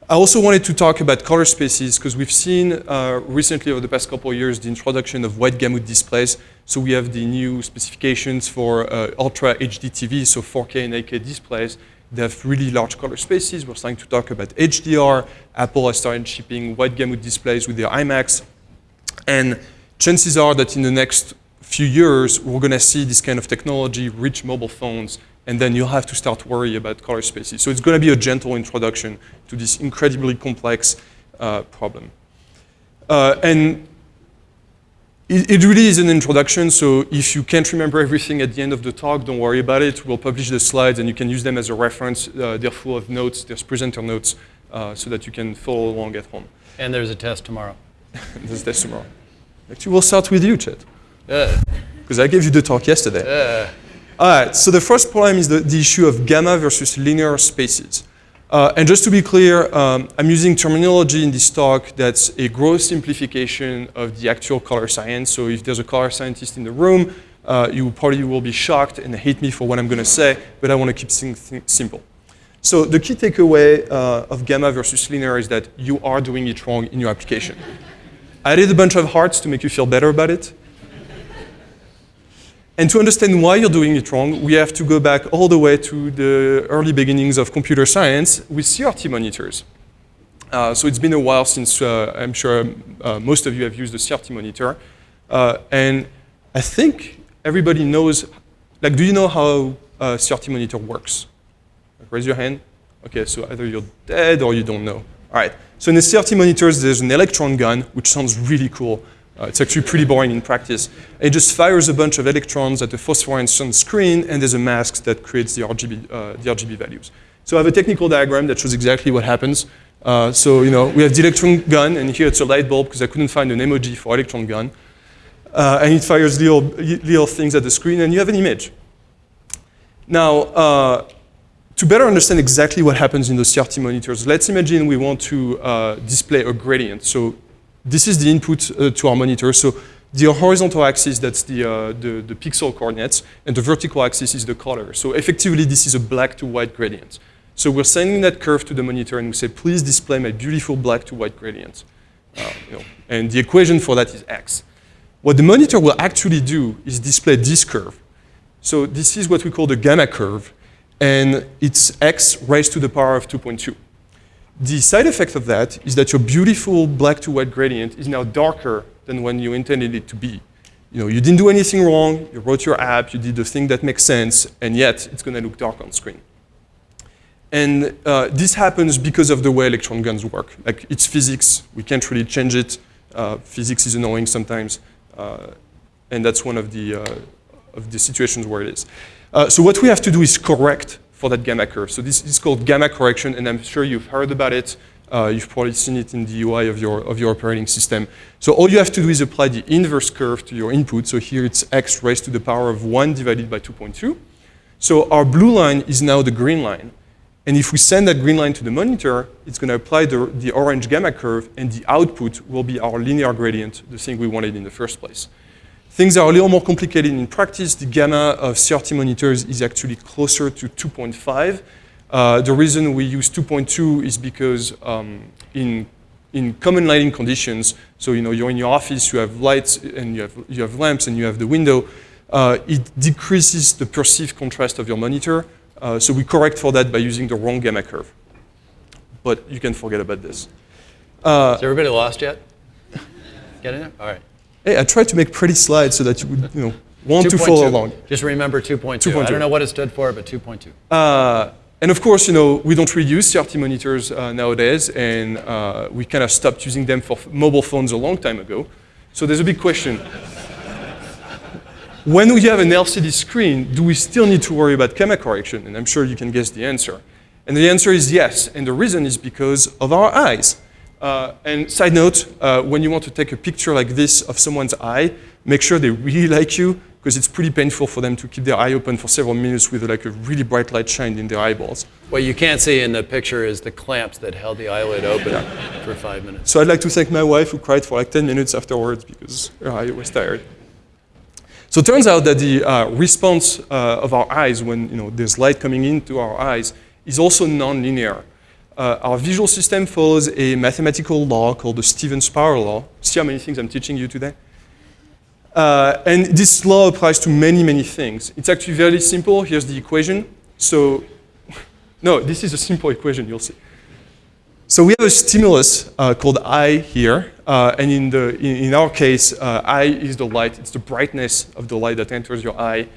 I also wanted to talk about color spaces because we've seen uh, recently over the past couple of years the introduction of wide gamut displays. So we have the new specifications for uh, Ultra HD TV, so 4K and 8K displays. They have really large color spaces. We're starting to talk about HDR. Apple has started shipping wide gamut displays with their iMacs. And chances are that in the next few years, we're going to see this kind of technology reach mobile phones and then you'll have to start worry about color spaces. So it's going to be a gentle introduction to this incredibly complex uh, problem. Uh, and it, it, really is an introduction, so if you can't remember everything at the end of the talk, don't worry about it. We'll publish the slides and you can use them as a reference. Uh, they're full of notes, there's presenter notes, uh, so that you can follow along at home. And there's a test tomorrow. <laughs> there's a test tomorrow. Actually, we'll start with you, Chet. Because I gave you the talk yesterday. All right, so the first problem is the, the issue of gamma versus linear spaces. Uh, and just to be clear, um, I'm using terminology in this talk that's a gross simplification of the actual color science. So if there's a color scientist in the room, uh, you probably will be shocked and hate me for what I'm going to say, but I want to keep things simple. So the key takeaway uh, of gamma versus linear is that you are doing it wrong in your application. I added a bunch of hearts to make you feel better about it. And to understand why you're doing it wrong, we have to go back all the way to the early beginnings of computer science with CRT monitors. Uh, so it's been a while since uh, I'm sure uh, most of you have used a CRT monitor. Uh, and I think everybody knows, like, do you know how a CRT monitor works? Raise your hand. Okay, so either you're dead or you don't know. All right, so in the CRT monitors, there's an electron gun, which sounds really cool. Uh, it's actually pretty boring in practice. It just fires a bunch of electrons at the phosphorescent screen, and there's a mask that creates the RGB, uh, the RGB values. So I have a technical diagram that shows exactly what happens. Uh, so, you know, we have the electron gun, and here it's a light bulb because I couldn't find an emoji for electron gun. Uh, and it fires little, little things at the screen, and you have an image. Now, uh, to better understand exactly what happens in those CRT monitors, let's imagine we want to uh, display a gradient. So this is the input uh, to our monitor. So the horizontal axis, that's the, uh, the, the, pixel coordinates, and the vertical axis is the color. So effectively, this is a black to white gradient. So we're sending that curve to the monitor, and we say, please display my beautiful black to white gradient. Uh, you know, and the equation for that is x. What the monitor will actually do is display this curve. So this is what we call the gamma curve, and it's x raised to the power of 2.2. The side effect of that is that your beautiful black to white gradient is now darker than when you intended it to be. You know, you didn't do anything wrong, you wrote your app, you did the thing that makes sense, and yet it's going to look dark on screen. And uh, this happens because of the way electron guns work. Like, it's physics, we can't really change it. Uh, physics is annoying sometimes, uh, and that's one of the, uh, of the situations where it is. Uh, so what we have to do is correct for that gamma curve. So this is called gamma correction, and I'm sure you've heard about it. Uh, you've probably seen it in the UI of your, of your operating system. So all you have to do is apply the inverse curve to your input. So here it's x raised to the power of 1 divided by 2.2. So our blue line is now the green line. And if we send that green line to the monitor, it's going to apply the, the orange gamma curve, and the output will be our linear gradient, the thing we wanted in the first place. Things are a little more complicated in practice. The gamma of CRT monitors is actually closer to 2.5. Uh, the reason we use 2.2 is because um, in, in common lighting conditions, so you know, you're in your office, you have lights, and you have, you have lamps, and you have the window, uh, it decreases the perceived contrast of your monitor. Uh, so we correct for that by using the wrong gamma curve. But you can forget about this. Uh, is everybody lost yet? Get in there? All right. Hey, I tried to make pretty slides so that you would, you know, want to follow along. Just remember 2.2. 2.2. I don't know what it stood for, but 2.2. Uh, and of course, you know, we don't really use CRT monitors uh, nowadays, and uh, we kind of stopped using them for mobile phones a long time ago. So there's a big question. when we have an LCD screen, do we still need to worry about gamma correction? And I'm sure you can guess the answer. And the answer is yes, and the reason is because of our eyes. Uh, and side note, uh, when you want to take a picture like this of someone's eye, make sure they really <laughs> like you, because it's pretty painful for them to keep their eye open for several minutes with like a really bright light shined in their eyeballs. What you can't see in the picture is the clamps that held the eyelid open yeah. for five minutes. So I'd like to thank my wife who cried for like 10 minutes afterwards because her eye was tired. So it turns out that the uh, response uh, of our eyes when you know, there's light coming into our eyes is also nonlinear. Uh, our visual system follows a mathematical law called the Stevens-Power law. See how many things I'm teaching you today? Uh, and this law applies to many, many things. It's actually very simple. Here's the equation. So, <laughs> no, this is a simple equation, you'll see. So we have a stimulus uh, called I here, uh, and in, the, in, in our case, uh, I is the light. It's the brightness of the light that enters your eye.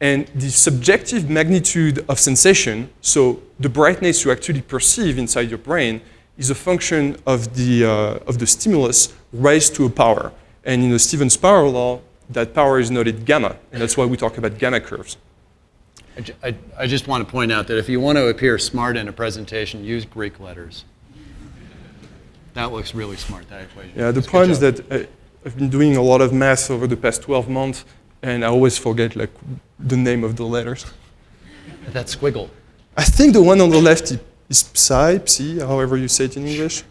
And the subjective magnitude of sensation, so the brightness you actually perceive inside your brain, is a function of the, uh, of the stimulus raised to a power. And in the Stevens power law, that power is noted gamma, and that's why we talk about gamma curves. I, I, I just want to point out that if you want to appear smart in a presentation, use Greek letters. That looks really smart, that equation. Yeah, the That's problem is that I, I've been doing a lot of math over the past 12 months, and I always forget like the name of the letters. That squiggle. I think the one on the left is psi, psi, however you say it in English.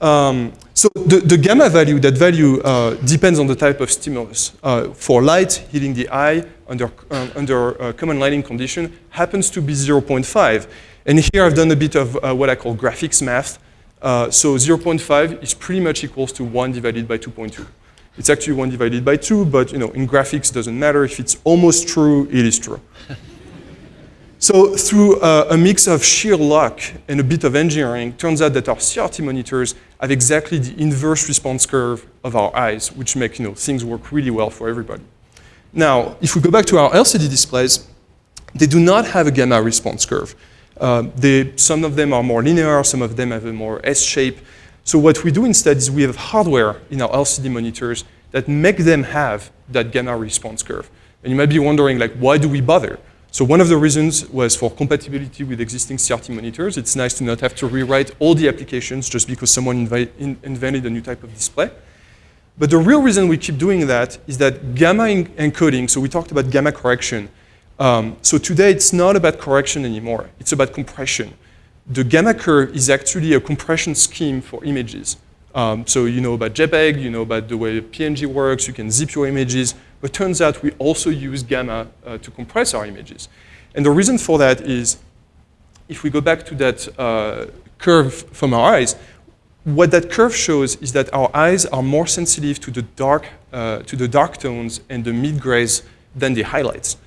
Um, so the, the gamma value, that value uh, depends on the type of stimulus. Uh, for light hitting the eye under, uh, under uh, common lighting condition happens to be 0.5. And here I've done a bit of uh, what I call graphics math. Uh, so 0.5 is pretty much equals to 1 divided by 2.2. It's actually 1 divided by 2, but you know, in graphics doesn't matter. If it's almost true, it is true. <laughs> So through uh, a mix of sheer luck and a bit of engineering, turns out that our CRT monitors have exactly the inverse response curve of our eyes, which make you know, things work really well for everybody. Now, if we go back to our LCD displays, they do not have a gamma response curve. Uh, they, some of them are more linear, some of them have a more S shape. So what we do instead is we have hardware in our LCD monitors that make them have that gamma response curve. And you might be wondering, like, why do we bother? So one of the reasons was for compatibility with existing CRT monitors. It's nice to not have to rewrite all the applications just because someone in- invented a new type of display. But the real reason we keep doing that is that gamma encoding, so we talked about gamma correction. Um, so today it's not about correction anymore, it's about compression. The gamma curve is actually a compression scheme for images. Um, so you know about JPEG, you know about the way PNG works, you can zip your images, but turns out we also use gamma uh, to compress our images. And the reason for that is if we go back to that uh, curve from our eyes, what that curve shows is that our eyes are more sensitive to the dark, uh, to the dark tones and the mid grays than the highlights.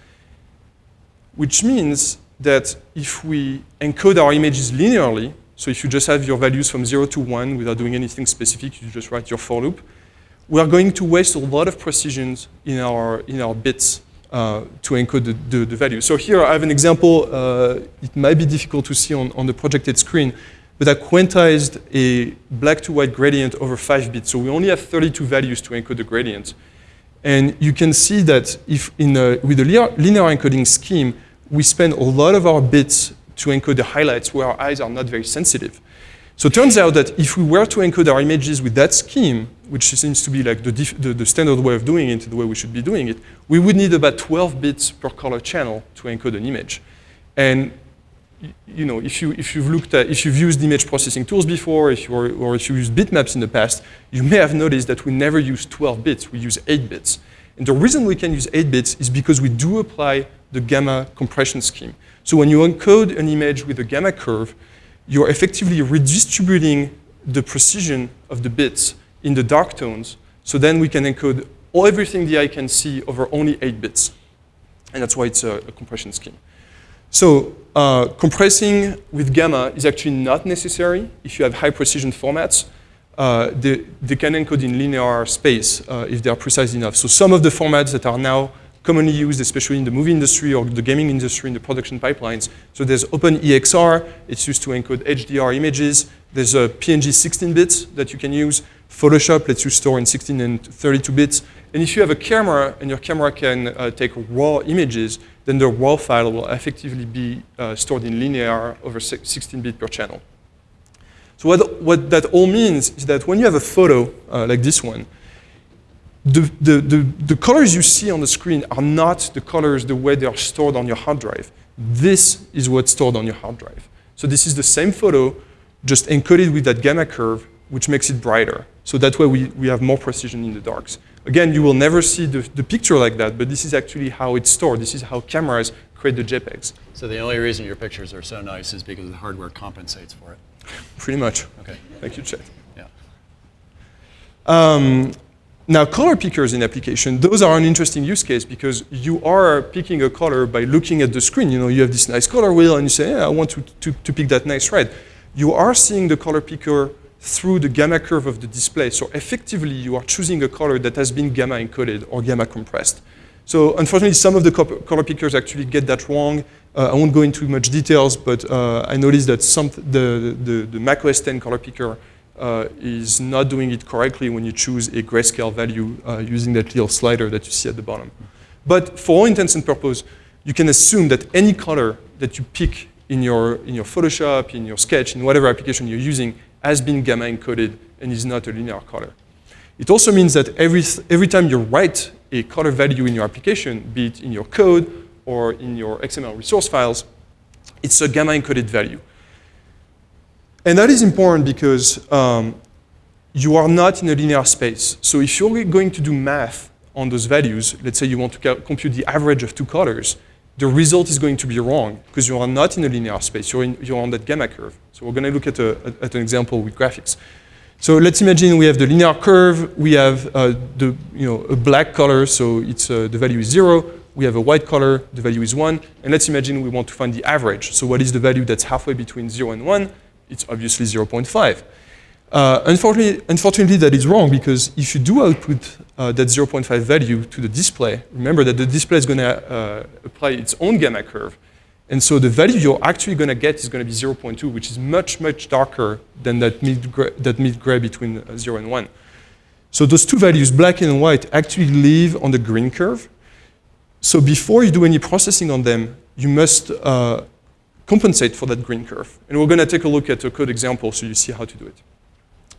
Which means that if we encode our images linearly, so if you just have your values from 0 to 1 without doing anything specific, you just write your for loop, we are going to waste a lot of precisions in our, in our bits uh, to encode the, the, the value. So here I have an example. Uh, it might be difficult to see on, on the projected screen, but I quantized a black to white gradient over 5 bits. So we only have 32 values to encode the gradient. And you can see that if in a, with a linear, linear encoding scheme, we spend a lot of our bits to encode the highlights where our eyes are not very sensitive. So it turns out that if we were to encode our images with that scheme, which seems to be like the, the, the standard way of doing it, the way we should be doing it, we would need about 12 bits per color channel to encode an image. And you know, if, you, if you've looked at, if you've used image processing tools before, if you or, or if you used bitmaps in the past, you may have noticed that we never use 12 bits, we use 8 bits. And the reason we can use 8 bits is because we do apply the gamma compression scheme. So when you encode an image with a gamma curve, you're effectively redistributing the precision of the bits in the dark tones. So then we can encode everything the eye can see over only 8 bits. And that's why it's a, a compression scheme. So uh, compressing with gamma is actually not necessary if you have high precision formats. Uh, they, they can encode in linear space uh, if they are precise enough. So some of the formats that are now commonly used, especially in the movie industry or the gaming industry in the production pipelines. So there's OpenEXR, it's used to encode HDR images. There's a PNG 16 bits that you can use. Photoshop lets you store in 16 and 32 bits. And if you have a camera and your camera can uh, take raw images, then the raw file will effectively be uh, stored in linear over 16 bit per channel. So what, what that all means is that when you have a photo uh, like this one, the, the, the, the colors you see on the screen are not the colors the way they are stored on your hard drive. This is what's stored on your hard drive. So this is the same photo, just encoded with that gamma curve, which makes it brighter. So that way we, we have more precision in the darks. Again, you will never see the, the picture like that, but this is actually how it's stored. This is how cameras create the JPEGs, So the only reason your pictures are so nice is because the hardware compensates for it. Pretty much. Okay, Thank you, Chet. yeah. Um, now, color pickers in application, those are an interesting use case because you are picking a color by looking at the screen. You know, you have this nice color wheel and you say, yeah, I want to, to, to pick that nice red. You are seeing the color picker through the gamma curve of the display. So effectively, you are choosing a color that has been gamma encoded or gamma compressed. So unfortunately, some of the color pickers actually get that wrong. Uh, I won't go into much details, but uh, I noticed that some the, the, the Mac OS 10 color picker uh, is not doing it correctly when you choose a grayscale value uh, using that little slider that you see at the bottom. But for all intents and purposes, you can assume that any color that you pick in your, in your Photoshop, in your Sketch, in whatever application you're using, has been gamma encoded and is not a linear color. It also means that every, every time you write a color value in your application, be it in your code or in your XML resource files, it's a gamma encoded value. And that is important because um, you are not in a linear space. So if you're going to do math on those values, let's say you want to compute the average of two colors, the result is going to be wrong because you are not in a linear space. You're, in, you're on that gamma curve. So we're going to look at, a, at an example with graphics. So let's imagine we have the linear curve. We have uh, the, you know, a black color, so it's, uh, the value is zero. We have a white color, the value is one. And let's imagine we want to find the average. So what is the value that's halfway between zero and one? It's obviously 0.5. Uh, unfortunately, unfortunately, that is wrong because if you do output uh, that 0.5 value to the display, remember that the display is going to uh, apply its own gamma curve. And so the value you're actually going to get is going to be 0.2, which is much, much darker than that mid-gray that mid -gray between uh, 0 and 1. So those two values, black and white, actually live on the green curve. So before you do any processing on them, you must uh, compensate for that green curve. And we're going to take a look at a code example so you see how to do it.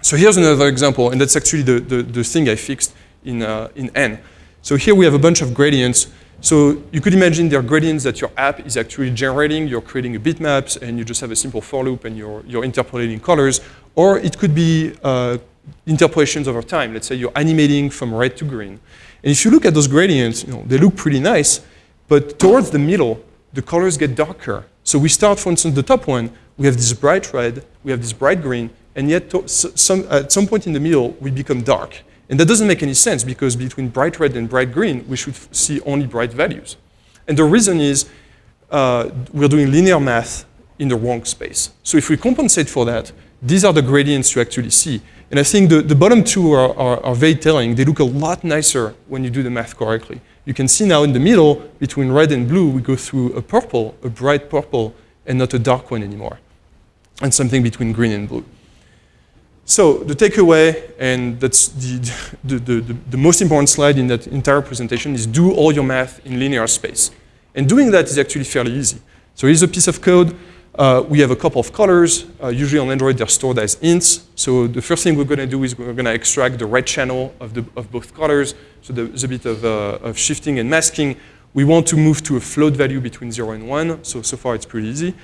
So here's another example, and that's actually the, the, the thing I fixed in, uh, in N. So here we have a bunch of gradients. So you could imagine there are gradients that your app is actually generating. You're creating a bitmaps, and you just have a simple for loop, and you're, you're interpolating colors. Or it could be uh, interpolations over time. Let's say you're animating from red to green. And if you look at those gradients, you know, they look pretty nice, but towards the middle, the colors get darker. So we start, for instance, the top one, we have this bright red, we have this bright green, and yet some, at some point in the middle, we become dark. And that doesn't make any sense because between bright red and bright green, we should see only bright values. And the reason is uh, we're doing linear math in the wrong space. So if we compensate for that, these are the gradients you actually see. And I think the, the bottom two are, are, are very telling. They look a lot nicer when you do the math correctly. You can see now in the middle, between red and blue, we go through a purple, a bright purple, and not a dark one anymore. And something between green and blue. So the takeaway, and that's the, <laughs> the, the, the, most important slide in that entire presentation, is do all your math in linear space. And doing that is actually fairly easy. So here's a piece of code. Uh, we have a couple of colors. Uh, usually on Android, they're stored as ints. So the first thing we're going to do is we're going to extract the red channel of, the, of both colors. So there's a bit of, uh, of shifting and masking. We want to move to a float value between 0 and 1. So, so far, it's pretty easy.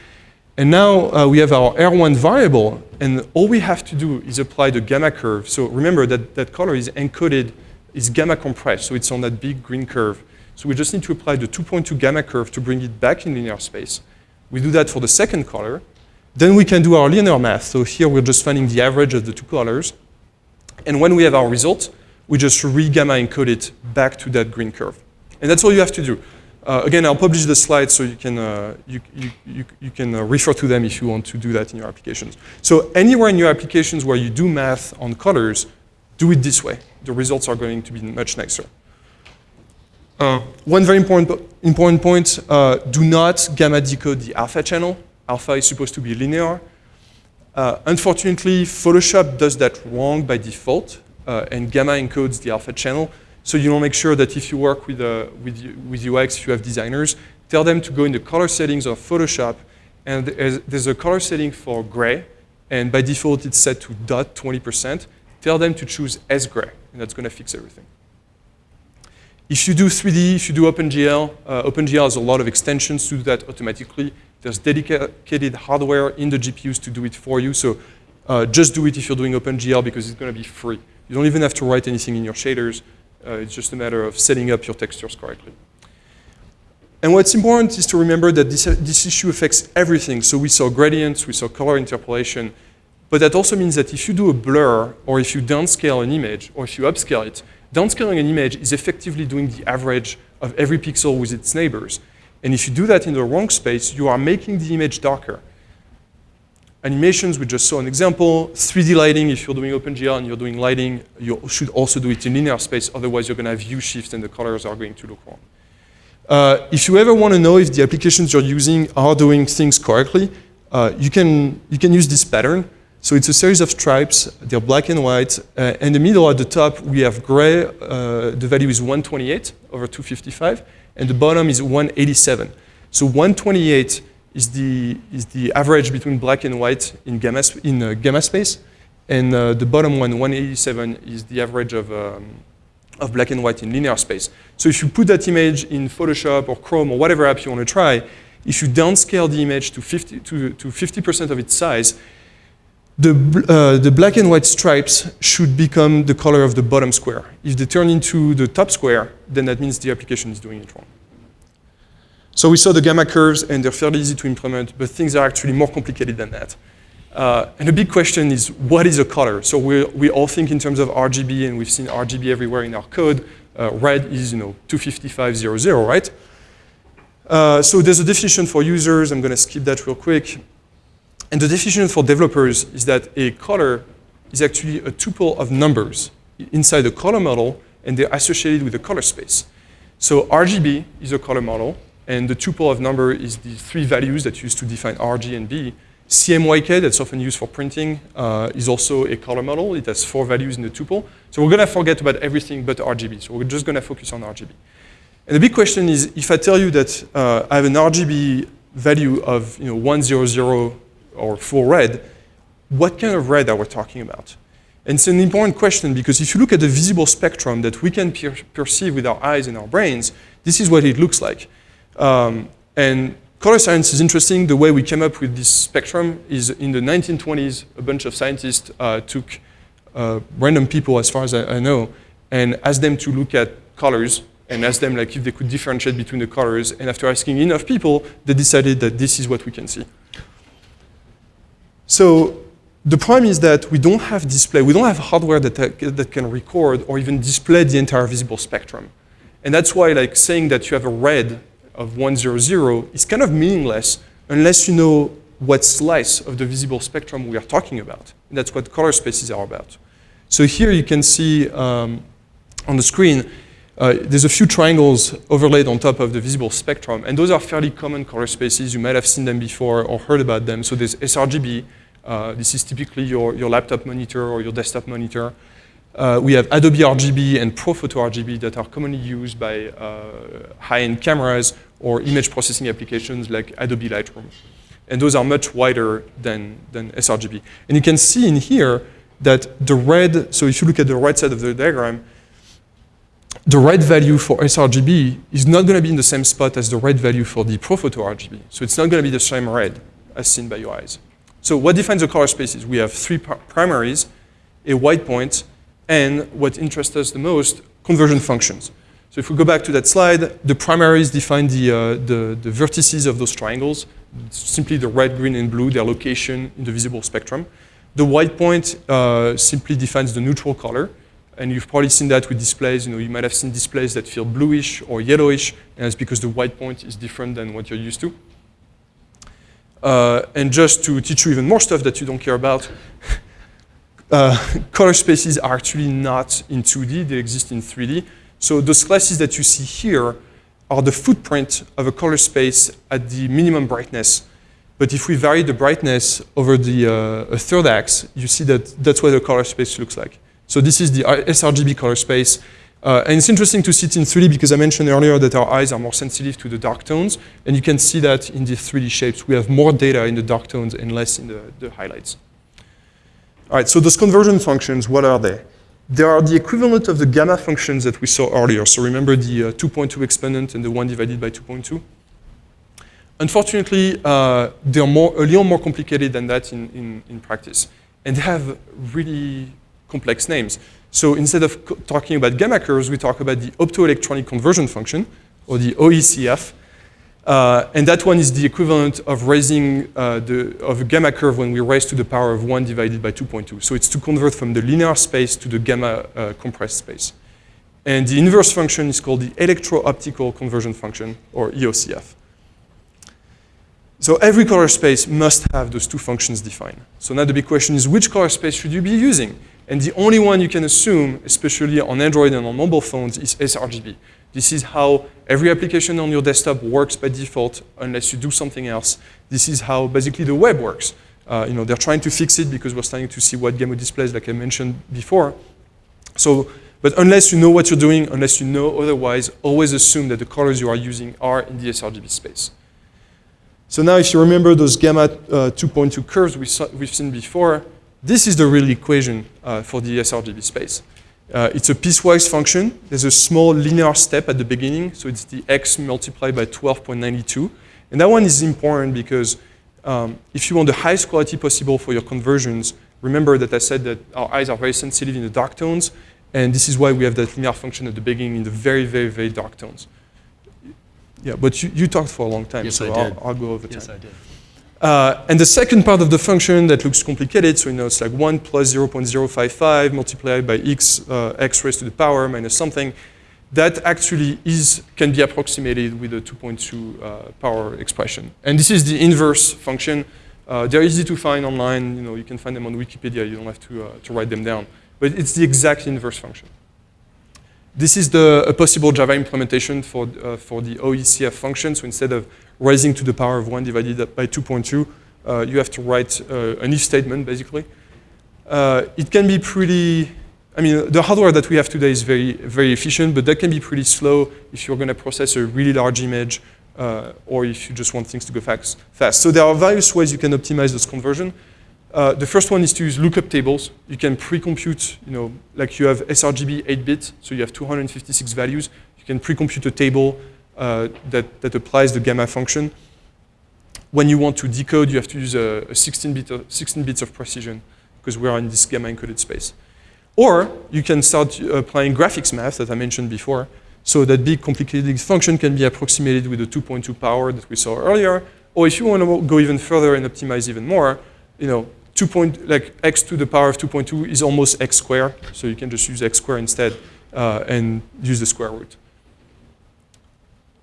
And now uh, we have our R1 variable, and all we have to do is apply the gamma curve. So remember that that color is encoded, is gamma compressed, so it's on that big green curve. So we just need to apply the 2.2 gamma curve to bring it back in linear space. We do that for the second color. Then we can do our linear math. So here we're just finding the average of the two colors. And when we have our result, we just re-gamma encode it back to that green curve. And that's all you have to do. Uh, again, I'll publish the slides so you can, uh, you, you, you, you, can uh, refer to them if you want to do that in your applications. So anywhere in your applications where you do math on colors, do it this way. The results are going to be much nicer. Uh, one very important, important point, uh, do not gamma decode the alpha channel. Alpha is supposed to be linear. Uh, unfortunately, Photoshop does that wrong by default, and gamma encodes the alpha channel. So you to make sure that if you work with, uh, with, with UX, if you have designers, tell them to go in the color settings of Photoshop, and there's a color setting for gray, and by default it's set to dot 20%. Tell them to choose S gray, and that's going to fix everything. If you do 3D, if you do OpenGL, uh, OpenGL has a lot of extensions to do that automatically. There's dedicated hardware in the GPUs to do it for you, so uh, just do it if you're doing OpenGL because it's going to be free. You don't even have to write anything in your shaders. Uh, it's just a matter of setting up your textures correctly. And what's important is to remember that this, this issue affects everything. So we saw gradients, we saw color interpolation, but that also means that if you do a blur, or if you downscale an image, or if you upscale it, downscaling an image is effectively doing the average of every pixel with its neighbors. And if you do that in the wrong space, you are making the image darker. animations, we just saw an example. 3D lighting, if you're doing OpenGL and you're doing lighting, you should also do it in linear space, otherwise you're gonna have hue shifts and the colors are going to look wrong. Uh, if you ever want to know if the applications you're using are doing things correctly, uh, you, can, you can use this pattern. So it's a series of stripes, they're black and white. Uh, in the middle at the top, we have gray, uh, the value is 128 over 255, and the bottom is 187. So 128 is the, is the average between black and white in gamma, in, uh, gamma space, and uh, the bottom one, 187, is the average of, um, of black and white in linear space. So if you put that image in Photoshop or Chrome or whatever app you want to try, if you downscale the image to 50 to, to 50% of its size, the, uh, the black and white stripes should become the color of the bottom square. If they turn into the top square, then that means the application is doing it wrong. So we saw the gamma curves, and they're fairly easy to implement, but things are actually more complicated than that. Uh, and the big question is, what is a color? So we we all think in terms of RGB, and we've seen RGB everywhere in our code. Uh, red is, you know, 25500, right? Uh, so there's a definition for users. I'm going to skip that real quick. And the definition for developers is that a color is actually a tuple of numbers inside a color model, and they're associated with a color space. So RGB is a color model, and the tuple of number is the three values that used to define RG and B. CMYK, that's often used for printing, uh, is also a color model. It has four values in the tuple. So we're going to forget about everything but RGB. So we're just going to focus on RGB. And the big question is, if I tell you that uh, I have an RGB value of you know, 100 or full red, what kind of red are we talking about? And it's an important question because if you look at the visible spectrum that we can per perceive with our eyes and our brains, this is what it looks like. Um, and color science is interesting. The way we came up with this spectrum is in the 1920s, a bunch of scientists uh, took uh, random people, as far as I, I, know, and asked them to look at colors and asked them like if they could differentiate between the colors. And after asking enough people, they decided that this is what we can see. So the problem is that we don't have display, we don't have hardware that, that can record or even display the entire visible spectrum. And that's why like saying that you have a red of 100 is kind of meaningless unless you know what slice of the visible spectrum we are talking about. And that's what color spaces are about. So here you can see um, on the screen, uh, there's a few triangles overlaid on top of the visible spectrum, and those are fairly common color spaces. You might have seen them before or heard about them. So there's sRGB, uh, this is typically your, your laptop monitor or your desktop monitor. Uh, we have Adobe RGB and ProPhoto RGB that are commonly used by uh, high-end cameras or image processing applications like Adobe Lightroom. And those are much wider than, than sRGB. And you can see in here that the red, so if you look at the right side of the diagram, the red value for sRGB is not going to be in the same spot as the red value for the ProPhoto RGB. So it's not going to be the same red as seen by your eyes. So what defines the color spaces? We have three primaries, a white point, and what interests us the most, conversion functions. So if we go back to that slide, the primaries define the, uh, the, the, vertices of those triangles, simply the red, green, and blue, their location in the visible spectrum. The white point uh, simply defines the neutral color, and you've probably seen that with displays. You know, you might have seen displays that feel bluish or yellowish, and it's because the white point is different than what you're used to. Uh, and just to teach you even more stuff that you don't care about, <laughs> uh, color spaces are actually not in 2D, they exist in 3D. So those slices that you see here are the footprint of a color space at the minimum brightness. But if we vary the brightness over the uh, third axis, you see that that's what the color space looks like. So this is the sRGB color space. Uh, and it's interesting to see it in 3D because I mentioned earlier that our eyes are more sensitive to the dark tones. And you can see that in the 3D shapes. We have more data in the dark tones and less in the, the highlights. All right, so those conversion functions, what are they? They are the equivalent of the gamma functions that we saw earlier. So remember the uh, 2.2 exponent and the 1 divided by 2.2? Unfortunately, uh, they're more, a little more complicated than that in, in, in practice. And they have really complex names. So instead of talking about gamma curves, we talk about the optoelectronic conversion function, or the OECF. Uh, and that one is the equivalent of raising uh, the, of a gamma curve when we raise to the power of 1 divided by 2.2. So it's to convert from the linear space to the gamma uh, compressed space. And the inverse function is called the electro-optical conversion function, or EOCF. So every color space must have those two functions defined. So now the big question is which color space should you be using? And the only one you can assume, especially on Android and on mobile phones, is sRGB. This is how every application on your desktop works by default unless you do something else. This is how basically the web works. Uh, you know, they're trying to fix it because we're starting to see wide gamut displays, like I mentioned before. So, but unless you know what you're doing, unless you know otherwise, always assume that the colors you are using are in the sRGB space. So now if you remember those gamma uh, 2.2 curves we saw, we've seen before, this is the real equation uh, for the sRGB space. Uh, it's a piecewise function. There's a small linear step at the beginning, so it's the x multiplied by 12.92. And that one is important because um, if you want the highest quality possible for your conversions, remember that I said that our eyes are very sensitive in the dark tones, and this is why we have that linear function at the beginning in the very, very, very dark tones. Yeah, but you, you talked for a long time, Yes, so I did. I'll, I'll go over time. Yes, I did. Uh, and the second part of the function that looks complicated, so you know it's like 1 plus 0.055 multiplied by x, uh, x raised to the power minus something, that actually is, can be approximated with a 2.2 uh, power expression. And this is the inverse function. Uh, they're easy to find online, you know, you can find them on Wikipedia, you don't have to, uh, to write them down. But it's the exact inverse function. This is the, a possible Java implementation for, uh, for the OECF function. So instead of raising to the power of 1 divided by 2.2, uh, you have to write uh, an if statement, basically. Uh, it can be pretty, I mean, the hardware that we have today is very, very efficient, but that can be pretty slow if you're going to process a really large image uh, or if you just want things to go fast, fast. So there are various ways you can optimize this conversion. Uh, the first one is to use lookup tables. You can pre-compute, you know, like you have sRGB 8-bit, so you have 256 values. You can pre-compute a table uh, that, that applies the gamma function. When you want to decode, you have to use a, a 16, bit of, 16 bits of precision because we are in this gamma encoded space. Or you can start uh, applying graphics math that I mentioned before. So that big complicated function can be approximated with the 2.2 power that we saw earlier. Or if you want to go even further and optimize even more, you know, 2 point, like x to the power of 2.2 is almost x squared. So you can just use x squared instead uh, and use the square root.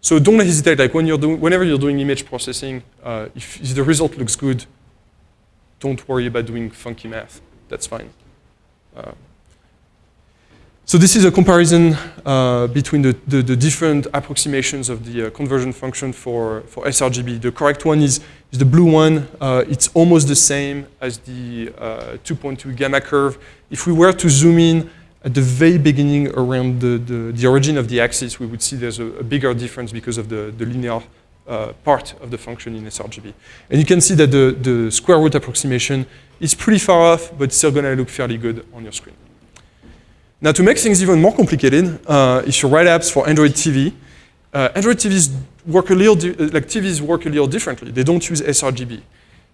So don't hesitate, like when you're doing, whenever you're doing image processing, uh, if, if the result looks good, don't worry about doing funky math. That's fine. Uh, so this is a comparison uh, between the, the, the, different approximations of the uh, conversion function for, for sRGB. The correct one is, is the blue one. Uh, it's almost the same as the uh, 2.2 gamma curve. If we were to zoom in at the very beginning around the, the, the origin of the axis, we would see there's a, a bigger difference because of the, the linear uh, part of the function in sRGB. And you can see that the, the square root approximation is pretty far off, but still gonna look fairly good on your screen. Now to make things even more complicated, uh, if you write apps for Android TV, uh, Android TVs work a little, like TVs work a little differently. They don't use sRGB.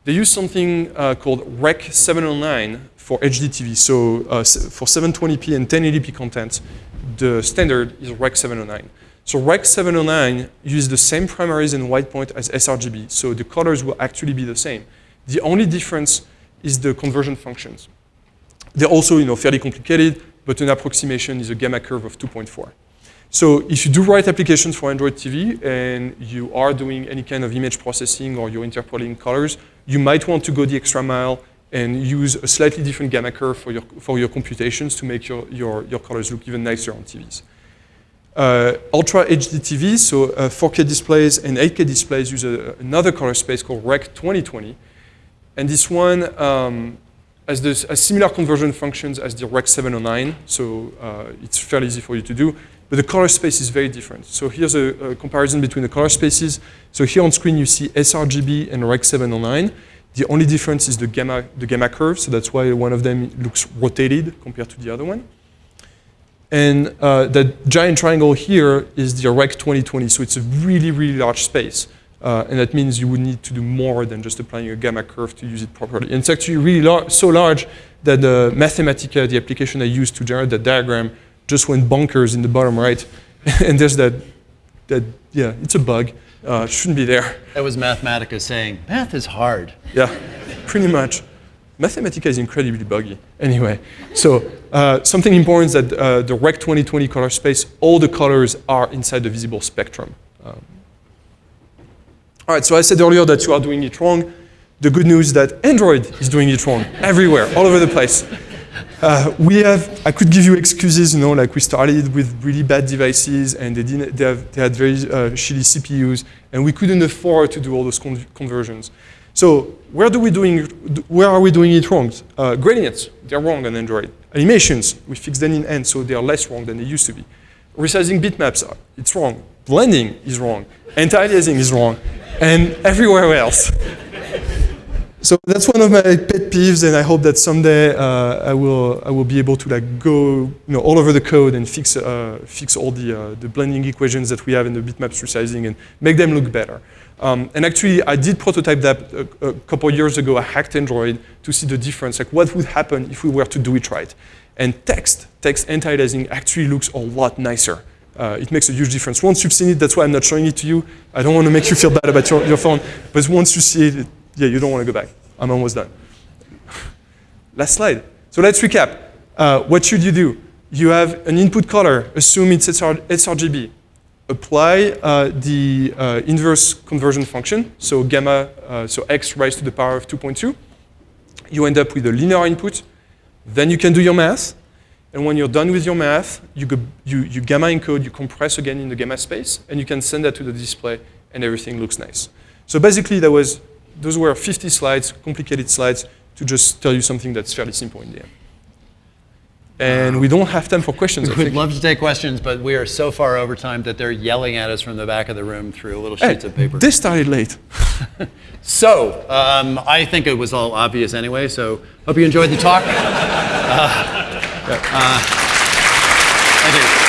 They use something uh, called Rec 709 for HD TV. So uh, for 720p and 1080p content, the standard is Rec 709. So Rec 709 uses the same primaries and white point as sRGB, so the colors will actually be the same. The only difference is the conversion functions. They're also you know, fairly complicated, but an approximation is a gamma curve of 2.4. So if you do write applications for Android TV and you are doing any kind of image processing or you're interpolating colors, you might want to go the extra mile and use a slightly different gamma curve for your, for your computations to make your, your, your colors look even nicer on TVs. Uh, Ultra HD TVs, so uh, 4K displays and 8K displays use a, another color space called Rec 2020. And this one um, has, this, has similar conversion functions as the Rec 709, so uh, it's fairly easy for you to do. But the color space is very different. So here's a, a, comparison between the color spaces. So here on screen you see sRGB and Rec 709. The only difference is the gamma, the gamma curve, so that's why one of them looks rotated compared to the other one. And uh, that giant triangle here is the Rec 2020, so it's a really, really large space. Uh, and that means you would need to do more than just applying a gamma curve to use it properly. And it's actually really lar so large that the Mathematica, the application I used to generate that diagram, just went bonkers in the bottom right. <laughs> and there's that, that, yeah, it's a bug. Uh, shouldn't be there. That was Mathematica saying, math is hard. Yeah, <laughs> pretty much. Mathematica is incredibly buggy. Anyway, so uh, something important is that uh, the Rec 2020 color space, all the colors are inside the visible spectrum. Um, All right, so I said earlier that you are doing it wrong. The good news is that Android is doing it wrong <laughs> everywhere, all over the place. Uh, we have, I could give you excuses, you know, like we started with really bad devices and they, didn't, they, have, they had very uh, shitty CPUs and we couldn't afford to do all those con conversions. So where, do we doing, where are we doing it wrong? Uh, gradients, they're wrong on Android. Animations, we fixed them in N, so they are less wrong than they used to be. Resizing bitmaps, uh, it's wrong. Blending is wrong. Anti-aliasing is wrong. And everywhere else. So that's one of my pet peeves, and I hope that someday uh, I will I will be able to like go you know all over the code and fix uh, fix all the uh, the blending equations that we have in the bitmaps resizing and make them look better. Um, and actually, I did prototype that a, a couple years ago. I hacked Android to see the difference, like what would happen if we were to do it right. And text, text anti-aliasing actually looks a lot nicer. Uh, it makes a huge difference. Once you've seen it, that's why I'm not showing it to you. I don't want to make you feel bad about your, your phone, but once you see it, yeah, you don't want to go back. I'm almost done. <laughs> Last slide. So let's recap. Uh, what should you do? You have an input color. Assume it's SR, sRGB. Apply uh, the uh, inverse conversion function. So gamma, uh, so x raised to the power of 2.2. You end up with a linear input. Then you can do your math. And when you're done with your math, you, go, you, you gamma encode, you compress again in the gamma space, and you can send that to the display, and everything looks nice. So basically, that was those were 50 slides, complicated slides, to just tell you something that's fairly simple in the end. And we don't have time for questions. <laughs> We'd love to take questions, but we are so far over time that they're yelling at us from the back of the room through little Hey, sheets of paper. They started late. <laughs> So, um, I think it was all obvious anyway, so hope you enjoyed the talk. <laughs> Uh, uh, thank you.